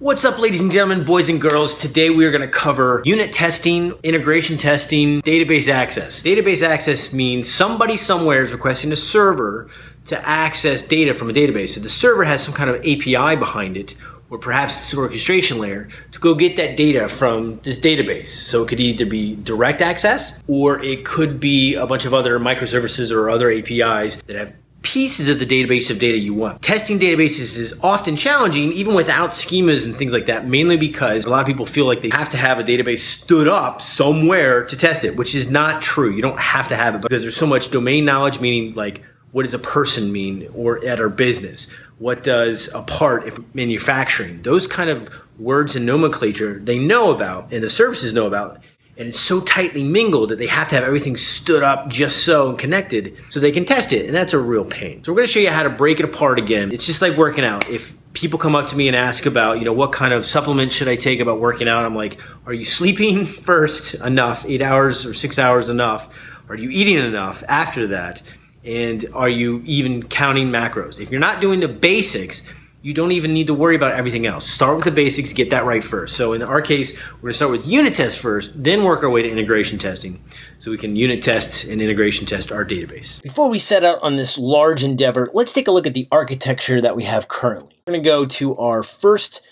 What's up ladies and gentlemen, boys and girls? Today we are going to cover unit testing, integration testing, database access. Database access means somebody somewhere is requesting a server to access data from a database. So the server has some kind of API behind it or perhaps it's an orchestration layer to go get that data from this database. So it could either be direct access or it could be a bunch of other microservices or other APIs that have pieces of the database of data you want. Testing databases is often challenging even without schemas and things like that, mainly because a lot of people feel like they have to have a database stood up somewhere to test it, which is not true. You don't have to have it because there's so much domain knowledge, meaning like what does a person mean or at our business? What does a part if manufacturing? Those kind of words and nomenclature they know about and the services know about and it's so tightly mingled that they have to have everything stood up just so and connected so they can test it and that's a real pain. So we're gonna show you how to break it apart again. It's just like working out. If people come up to me and ask about, you know, what kind of supplement should I take about working out, I'm like, are you sleeping first enough, eight hours or six hours enough? Are you eating enough after that? And are you even counting macros? If you're not doing the basics, you don't even need to worry about everything else. Start with the basics, get that right first. So in our case, we're gonna start with unit tests first, then work our way to integration testing. So we can unit test and integration test our database. Before we set out on this large endeavor, let's take a look at the architecture that we have currently. We're gonna go to our first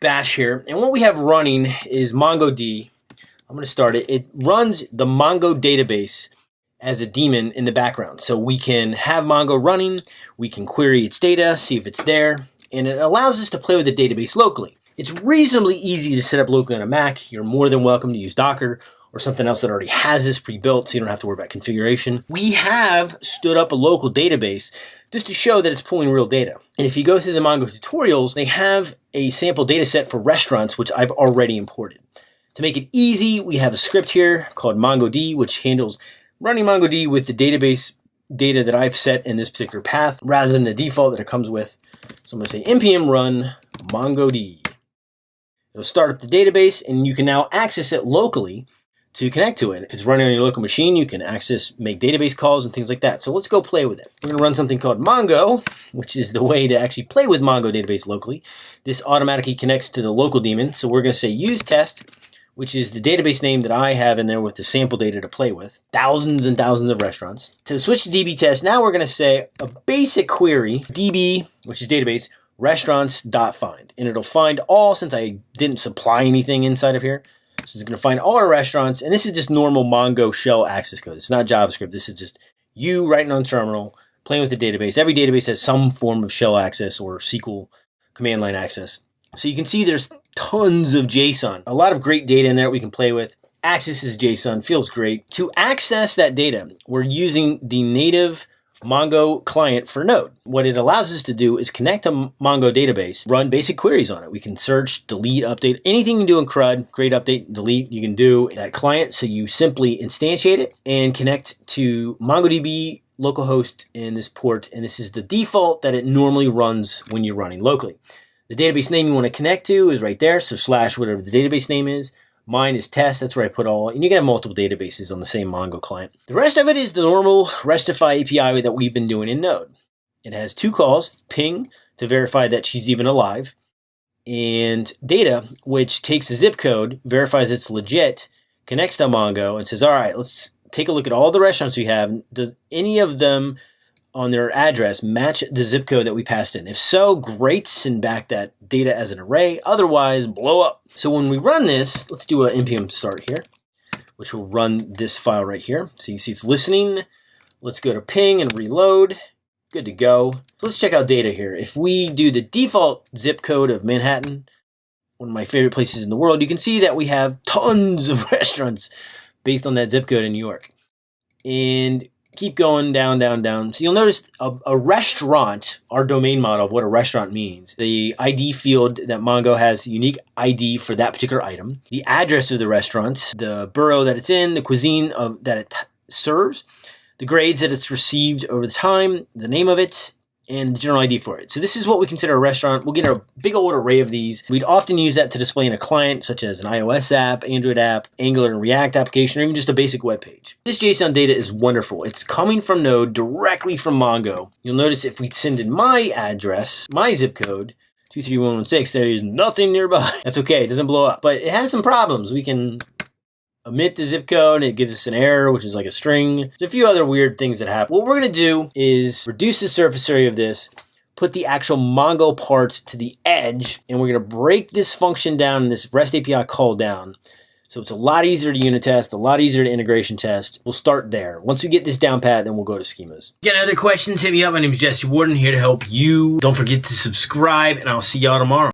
bash here, and what we have running is MongoD. I'm gonna start it. It runs the Mongo database as a daemon in the background. So we can have Mongo running, we can query its data, see if it's there, and it allows us to play with the database locally. It's reasonably easy to set up locally on a Mac. You're more than welcome to use Docker or something else that already has this pre-built so you don't have to worry about configuration. We have stood up a local database just to show that it's pulling real data. And if you go through the Mongo tutorials, they have a sample data set for restaurants, which I've already imported. To make it easy, we have a script here called MongoD, which handles running MongoD with the database data that I've set in this particular path rather than the default that it comes with. So I'm going to say npm run mongod. It'll start up the database and you can now access it locally to connect to it. If it's running on your local machine, you can access, make database calls and things like that. So let's go play with it. We're going to run something called Mongo, which is the way to actually play with Mongo database locally. This automatically connects to the local daemon. So we're going to say use test which is the database name that I have in there with the sample data to play with. Thousands and thousands of restaurants. To switch to DB test, now we're going to say a basic query, DB, which is database, restaurants.find. And it'll find all, since I didn't supply anything inside of here, so it's going to find all our restaurants. And this is just normal Mongo shell access code. It's not JavaScript. This is just you writing on terminal, playing with the database. Every database has some form of shell access or SQL command line access. So you can see there's tons of JSON. A lot of great data in there we can play with. Access is JSON, feels great. To access that data, we're using the native Mongo client for Node. What it allows us to do is connect a Mongo database, run basic queries on it. We can search, delete, update, anything you can do in CRUD, create, update, delete, you can do that client. So you simply instantiate it and connect to MongoDB localhost in this port. And this is the default that it normally runs when you're running locally. The database name you want to connect to is right there. So slash whatever the database name is. Mine is test. That's where I put all. And you can have multiple databases on the same Mongo client. The rest of it is the normal Restify API that we've been doing in Node. It has two calls, ping to verify that she's even alive, and data, which takes a zip code, verifies it's legit, connects to Mongo, and says, all right, let's take a look at all the restaurants we have. Does any of them on their address match the zip code that we passed in? If so, great, send back that data as an array. Otherwise, blow up. So when we run this, let's do an npm start here, which will run this file right here. So you see it's listening. Let's go to ping and reload. Good to go. So let's check out data here. If we do the default zip code of Manhattan, one of my favorite places in the world, you can see that we have tons of restaurants based on that zip code in New York. And keep going down, down, down. So you'll notice a, a, restaurant, our domain model of what a restaurant means. The ID field that Mongo has unique ID for that particular item. The address of the restaurant, the borough that it's in, the cuisine of, that it serves, the grades that it's received over the time, the name of it, and the general ID for it. So this is what we consider a restaurant. We'll get a big old array of these. We'd often use that to display in a client, such as an iOS app, Android app, Angular and React application, or even just a basic web page. This JSON data is wonderful. It's coming from Node directly from Mongo. You'll notice if we send in my address, my zip code, 23116, there is nothing nearby. That's okay, it doesn't blow up. But it has some problems. We can omit the zip code, and it gives us an error, which is like a string. There's a few other weird things that happen. What we're gonna do is reduce the surface area of this, put the actual Mongo part to the edge, and we're gonna break this function down and this REST API call down. So it's a lot easier to unit test, a lot easier to integration test. We'll start there. Once we get this down pat, then we'll go to schemas. Get other questions, hit me up. My name is Jesse Warden here to help you. Don't forget to subscribe, and I'll see y'all tomorrow.